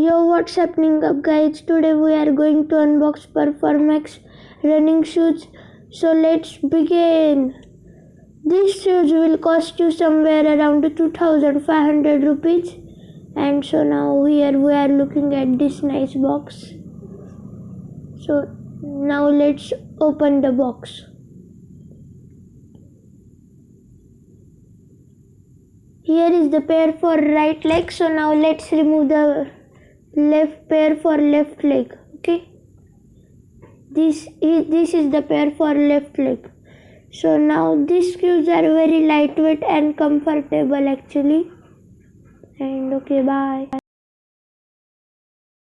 Yo, what's happening up guys? Today we are going to unbox Performax running shoes. So let's begin. These shoes will cost you somewhere around 2500 rupees. And so now here we are looking at this nice box. So now let's open the box. Here is the pair for right leg. So now let's remove the left pair for left leg okay? This is this is the pair for left leg. So now these shoes are very lightweight and comfortable actually. And okay bye